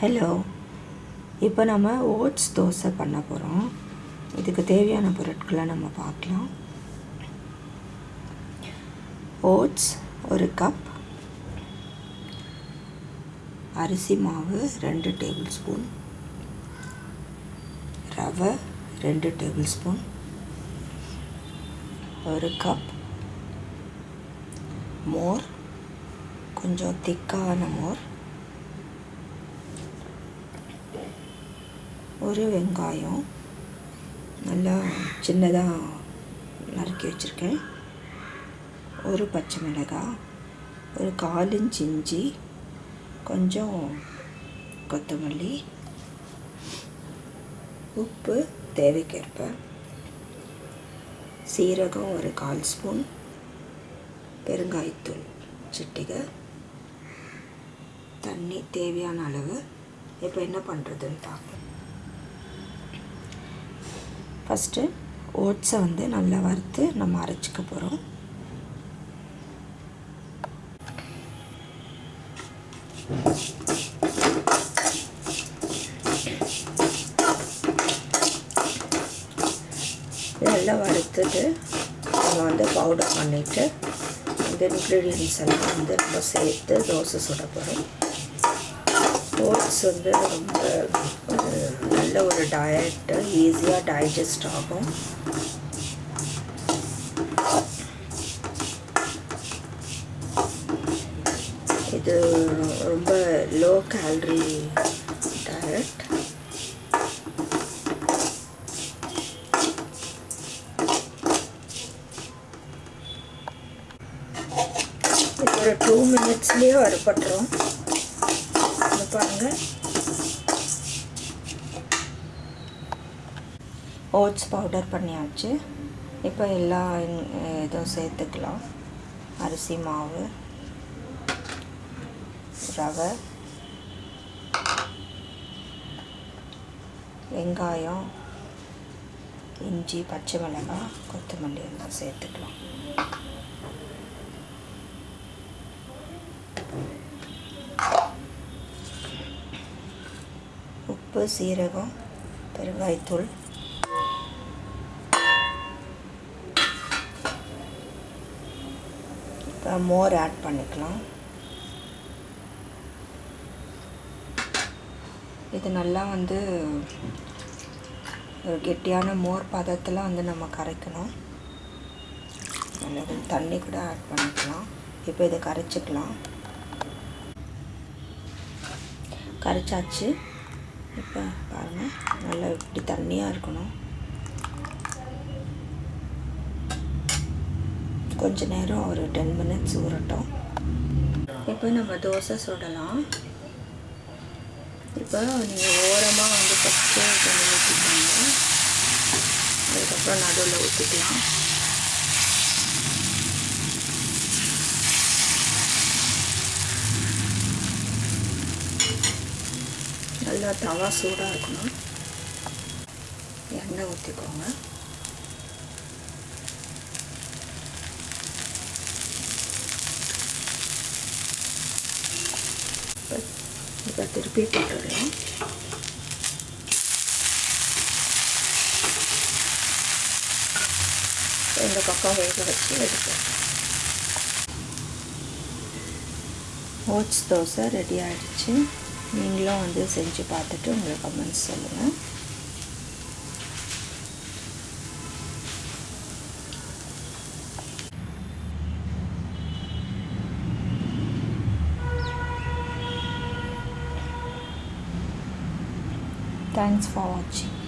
Hello இப்போ நம்ம oats dosa பண்ண போகிறோம் இதுக்கு தேவையான பொருட்களை நம்ம பார்க்கலாம். ஓட்ஸ் ஒரு கப். அரிசி மாவு ரெண்டு டேபிள் ஸ்பூன். ரவை ரெண்டு டேபிள் ஸ்பூன். ஒரு கப். மோர். கொஞ்சம் திக்கான மோர். ஒரு வெங்காயம் நல்லா சின்னதாக நறுக்கி வச்சுருக்கேன். ஒரு பச்சை மிளகாய் ஒரு கால் இன்ச் இஞ்சி கொஞ்சம் கொத்தமல்லி உப்பு தேவைக்கேற்ப. சீரகம் ஒரு கால் ஸ்பூன் பெருங்காயத்தூள் சிட்டிகை தண்ணி தேவையான அளவு. இப்போ என்ன பண்ணுறதுன்னு பார்ப்போம். ஃபஸ்ட்டு ஓட்ஸை வந்து நல்லா வறுத்து நம்ம அரைச்சிக்க போகிறோம். நல்லா வறுத்துட்டு நம்ம வந்து பவுடர் பண்ணிவிட்டு இந்த இன்க்ரீடியன்ஸ் எல்லாம் வந்து நம்ம சேர்த்து தோசை சுட போகிறோம். ஓட்ஸ் வந்து ரொம்ப நல்ல ஒரு டயட்டு ஈஸியாக டைஜஸ்ட் ஆகும். இது ரொம்ப லோ கேலரி டயட் இப்போ ஒரு டூ மினிட்ஸ்லேயே வரப்பட்டுரும் பாருங்கள் ஓட்ஸ் பவுடர் பண்ணியாச்சு. இப்போ எல்லா இதுவும் சேர்த்துக்கலாம். அரிசி மாவு ரவை வெங்காயம் இஞ்சி பச்சை மிளகாய் கொத்தமல்லி எல்லாம் சேர்த்துக்கலாம். உப்பு சீரகம் பெருங்காய்த்தூள் மோர் ஆட் பண்ணிக்கலாம். இது நல்லா வந்து ஒரு கெட்டியான மோர் பதத்தில் வந்து நம்ம கரைக்கணும். நல்லா தண்ணி கூட ஆட் பண்ணிக்கலாம். இப்போ இதை கரைச்சிக்கலாம். கரைச்சாச்சு. இப்போ பாருங்கள் நல்லா இப்படி தண்ணியாக இருக்கணும். கொஞ்ச நேரம் ஒரு டென் மினிட்ஸ் ஊறட்டும். இப்போ நம்ம தோசை சுடலாம். இப்போ நீங்கள் ஓரமாக வந்து ஃபஸ்ட்டு கொஞ்சம் ஊற்றிக்கோங்க அதுக்கப்புறம் நடுவில் ஊற்றிக்கலாம் நல்லா தவா சூடாக இருக்கணும். எண்ணெய் ஊற்றிக்கோங்க இப்போ திருப்பி போட்டுடலாம் இந்த பக்கம் வேக வச்சு எடுப்போம் ஓட்ஸ் தோசை ரெடி ஆகிடுச்சு நீங்களும் வந்து செஞ்சு பார்த்துட்டு உங்களுக்கு கமெண்ட்ஸ் சொல்லுங்கள் Thanks for watching.